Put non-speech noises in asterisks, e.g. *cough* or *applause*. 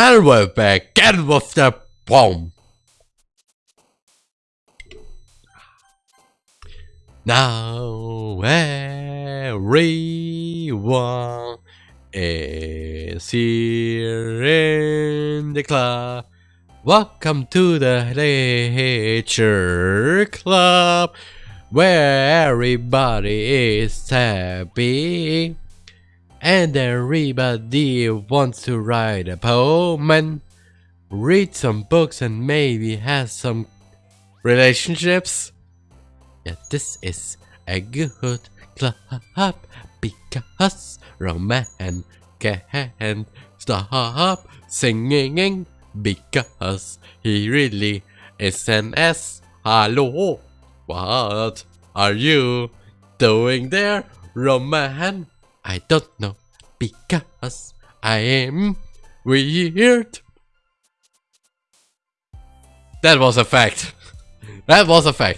And we're back. Get with the bomb. Now everyone is here in the club. Welcome to the Nature Club, where everybody is happy. And everybody wants to write a poem and read some books and maybe have some relationships. Yeah, this is a good club because romance can stop singing because he really is an S. Hello, what are you doing there, Roman? I don't know because I am weird. That was a fact. *laughs* That was a fact.